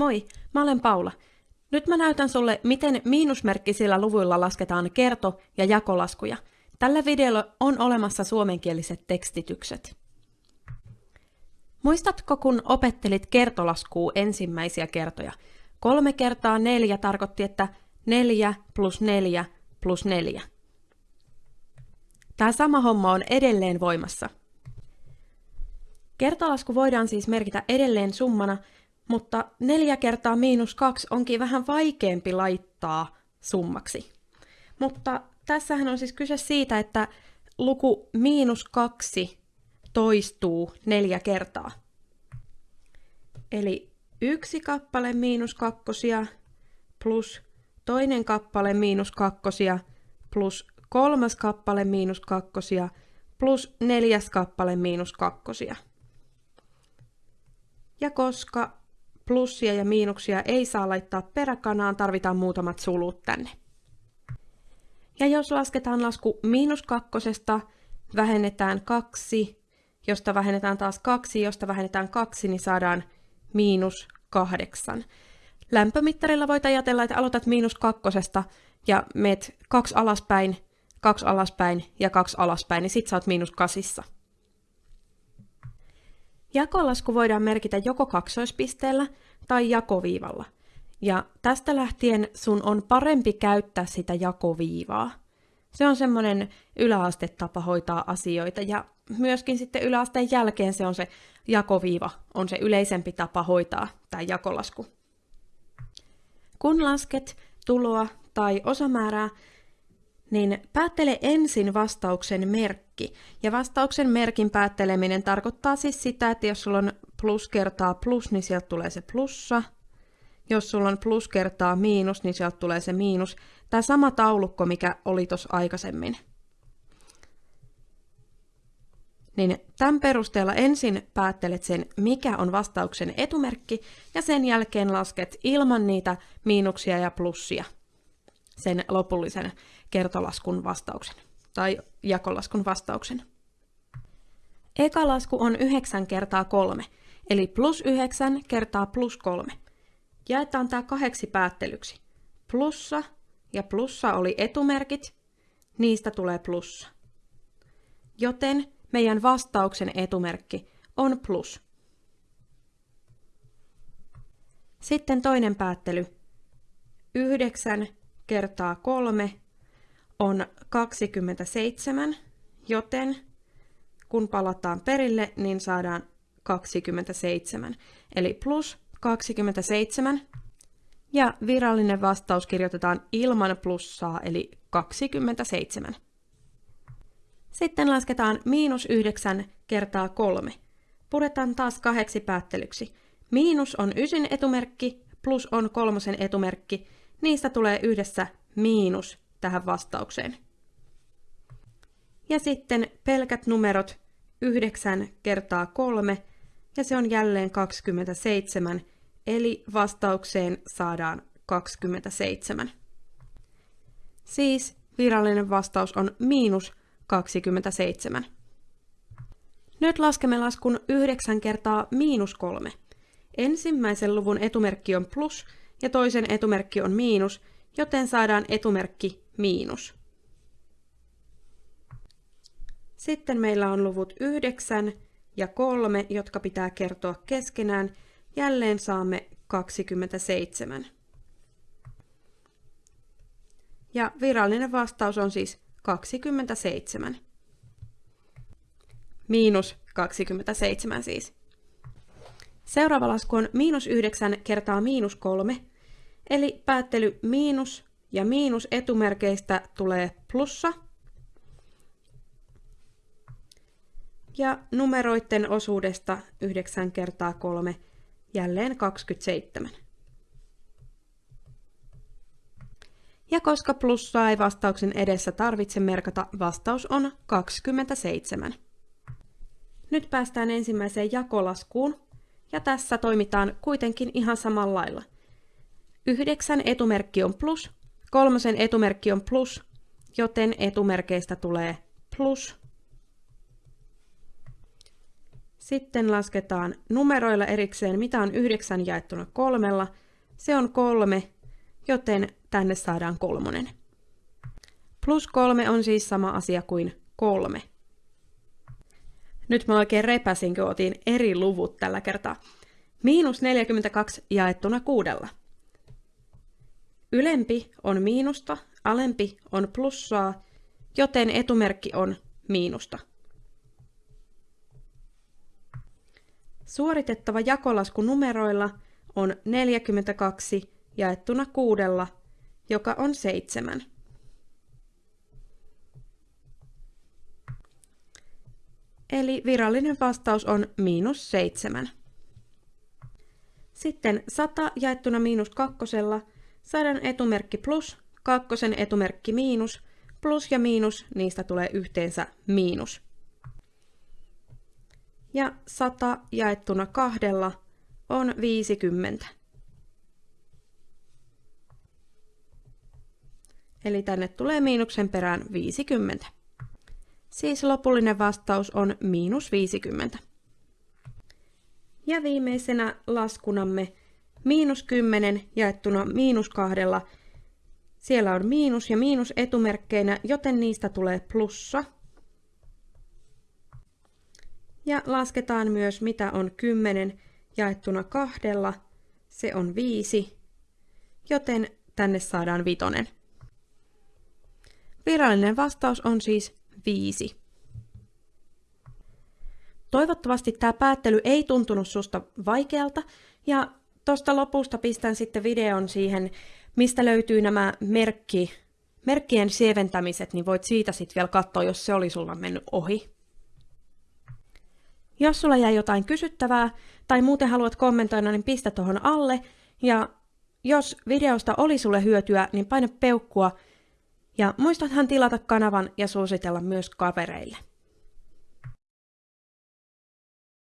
Moi, mä olen Paula. Nyt mä näytän sulle, miten miinusmerkkisillä luvuilla lasketaan kerto- ja jakolaskuja. Tällä videolla on olemassa suomenkieliset tekstitykset. Muistatko, kun opettelit kertolaskua ensimmäisiä kertoja? Kolme kertaa neljä tarkoitti, että neljä plus neljä plus neljä. Tämä sama homma on edelleen voimassa. Kertolasku voidaan siis merkitä edelleen summana, mutta 4 kertaa miinus 2 onkin vähän vaikeampi laittaa summaksi. Mutta tässähän on siis kyse siitä, että luku miinus 2 toistuu neljä kertaa. Eli yksi kappale miinus kakkosia plus toinen kappale miinus kakkosia plus kolmas kappale miinus kakkosia plus neljäs kappale miinus kakkosia. Ja koska plussia ja miinuksia ei saa laittaa peräkanaan, tarvitaan muutamat sulut tänne. Ja jos lasketaan lasku miinus kakkosesta, vähennetään kaksi, josta vähennetään taas kaksi, josta vähennetään kaksi, niin saadaan miinus kahdeksan. Lämpömittarilla voit ajatella, että aloitat miinus kakkosesta ja meet kaksi alaspäin, kaksi alaspäin ja kaksi alaspäin, niin sit sä oot miinus kasissa. Jakolasku voidaan merkitä joko kaksoispisteellä tai jakoviivalla. Ja tästä lähtien sun on parempi käyttää sitä jakoviivaa. Se on semmoinen yläastetapa hoitaa asioita ja myöskin sitten yläasteen jälkeen se on se jakoviiva, on se yleisempi tapa hoitaa tämä jakolasku. Kun lasket tuloa tai osamäärää, niin päättele ensin vastauksen merkki. Ja vastauksen merkin päätteleminen tarkoittaa siis sitä, että jos sulla on plus kertaa plus, niin sieltä tulee se plussa. Jos sulla on plus kertaa miinus, niin sieltä tulee se miinus. Tämä sama taulukko, mikä oli tuossa aikaisemmin. Niin tämän perusteella ensin päättelet sen, mikä on vastauksen etumerkki, ja sen jälkeen lasket ilman niitä miinuksia ja plussia sen lopullisen kertolaskun vastauksen tai jakolaskun vastauksen. Eka lasku on 9 kertaa 3, eli plus 9 kertaa plus 3. Jaetaan tämä kahdeksi päättelyksi. Plussa ja plussa oli etumerkit, niistä tulee plussa. Joten meidän vastauksen etumerkki on plus. Sitten toinen päättely. 9 kertaa 3 on 27, joten kun palataan perille, niin saadaan 27. Eli plus 27. Ja virallinen vastaus kirjoitetaan ilman plussaa, eli 27. Sitten lasketaan miinus 9 kertaa 3. Puretaan taas kahdeksi päättelyksi. Miinus on ysin etumerkki, plus on kolmosen etumerkki. Niistä tulee yhdessä miinus tähän vastaukseen. Ja sitten pelkät numerot 9 kertaa 3, ja se on jälleen 27, eli vastaukseen saadaan 27. Siis virallinen vastaus on miinus 27. Nyt laskemme laskun 9 kertaa miinus 3. Ensimmäisen luvun etumerkki on plus ja toisen etumerkki on miinus, joten saadaan etumerkki miinus. Sitten meillä on luvut 9 ja 3, jotka pitää kertoa keskenään. Jälleen saamme 27. Ja virallinen vastaus on siis 27. Miinus 27 siis. Seuraava lasku on miinus 9 kertaa miinus 3, eli päättely miinus ja miinus etumerkeistä tulee plussa. Ja numeroiden osuudesta 9 kertaa 3 jälleen 27. Ja koska plussaa ei vastauksen edessä tarvitse merkata, vastaus on 27. Nyt päästään ensimmäiseen jakolaskuun, ja tässä toimitaan kuitenkin ihan samalla lailla. Yhdeksän etumerkki on plus, kolmosen etumerkki on plus, joten etumerkeistä tulee plus. Sitten lasketaan numeroilla erikseen, mitä on 9 jaettuna kolmella. Se on kolme, joten tänne saadaan kolmonen. Plus kolme on siis sama asia kuin kolme. Nyt mä oikein repäsin, kun otin eri luvut tällä kertaa. Miinus 42 jaettuna kuudella. Ylempi on miinusta, alempi on plussaa, joten etumerkki on miinusta. Suoritettava jakolasku numeroilla on 42 jaettuna kuudella, joka on 7. Eli virallinen vastaus on miinus 7. Sitten 100 jaettuna miinus kakkosella, sadan etumerkki plus, kakkosen etumerkki miinus, plus ja miinus, niistä tulee yhteensä miinus. Ja 100 jaettuna kahdella on 50. Eli tänne tulee miinuksen perään 50. Siis lopullinen vastaus on miinus 50. Ja viimeisenä laskunamme miinus 10 jaettuna miinus kahdella. Siellä on miinus ja miinus etumerkkeinä, joten niistä tulee plussa. Ja lasketaan myös, mitä on 10 jaettuna kahdella. Se on 5, joten tänne saadaan vitonen. Virallinen vastaus on siis 5. Toivottavasti tämä päättely ei tuntunut susta vaikealta ja tuosta lopusta pistän sitten videon siihen, mistä löytyy nämä merkki, merkkien sieventämiset, niin voit siitä sitten vielä katsoa, jos se oli sulla mennyt ohi. Jos sulla jäi jotain kysyttävää tai muuten haluat kommentoida, niin pistä tuohon alle. Ja jos videosta oli sulle hyötyä, niin paina peukkua ja muistathan tilata kanavan ja suositella myös kavereille.